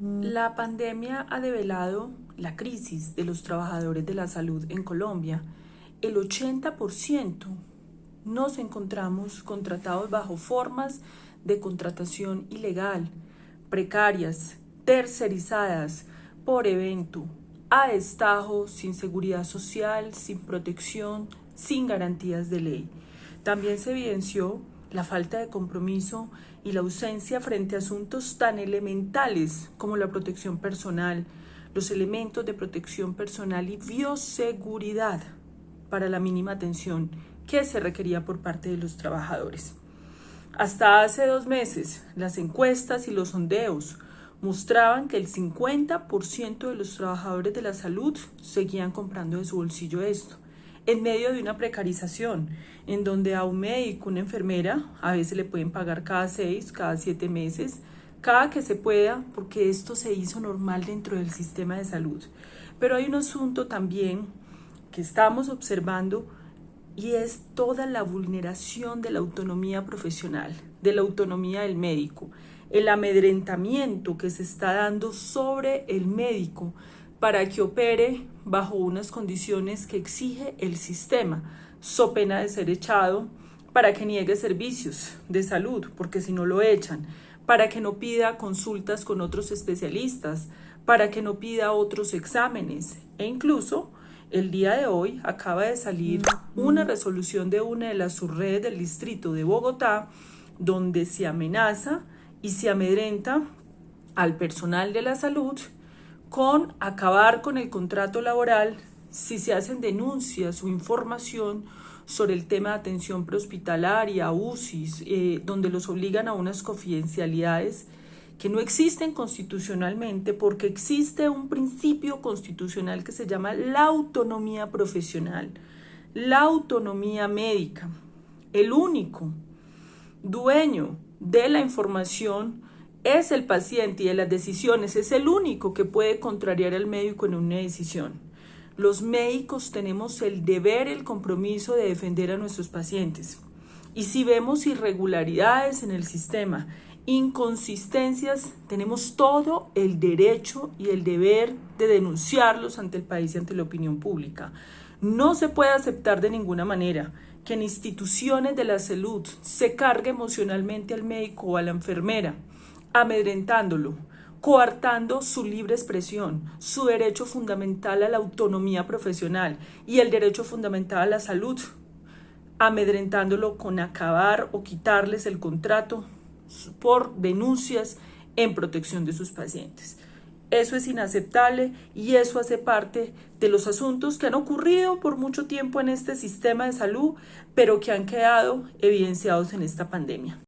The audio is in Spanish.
La pandemia ha develado la crisis de los trabajadores de la salud en Colombia. El 80% nos encontramos contratados bajo formas de contratación ilegal, precarias, tercerizadas, por evento, a destajo, sin seguridad social, sin protección, sin garantías de ley. También se evidenció la falta de compromiso y la ausencia frente a asuntos tan elementales como la protección personal, los elementos de protección personal y bioseguridad para la mínima atención que se requería por parte de los trabajadores. Hasta hace dos meses, las encuestas y los sondeos mostraban que el 50% de los trabajadores de la salud seguían comprando de su bolsillo esto en medio de una precarización, en donde a un médico, una enfermera, a veces le pueden pagar cada seis, cada siete meses, cada que se pueda, porque esto se hizo normal dentro del sistema de salud. Pero hay un asunto también que estamos observando y es toda la vulneración de la autonomía profesional, de la autonomía del médico, el amedrentamiento que se está dando sobre el médico para que opere bajo unas condiciones que exige el sistema, so pena de ser echado, para que niegue servicios de salud, porque si no lo echan, para que no pida consultas con otros especialistas, para que no pida otros exámenes. E incluso el día de hoy acaba de salir una resolución de una de las subredes del distrito de Bogotá donde se amenaza y se amedrenta al personal de la salud con acabar con el contrato laboral si se hacen denuncias o información sobre el tema de atención prehospitalaria, UCIs, eh, donde los obligan a unas confidencialidades que no existen constitucionalmente porque existe un principio constitucional que se llama la autonomía profesional, la autonomía médica. El único dueño de la información es el paciente y de las decisiones, es el único que puede contrariar al médico en una decisión. Los médicos tenemos el deber, el compromiso de defender a nuestros pacientes. Y si vemos irregularidades en el sistema, inconsistencias, tenemos todo el derecho y el deber de denunciarlos ante el país y ante la opinión pública. No se puede aceptar de ninguna manera que en instituciones de la salud se cargue emocionalmente al médico o a la enfermera, amedrentándolo, coartando su libre expresión, su derecho fundamental a la autonomía profesional y el derecho fundamental a la salud, amedrentándolo con acabar o quitarles el contrato por denuncias en protección de sus pacientes. Eso es inaceptable y eso hace parte de los asuntos que han ocurrido por mucho tiempo en este sistema de salud, pero que han quedado evidenciados en esta pandemia.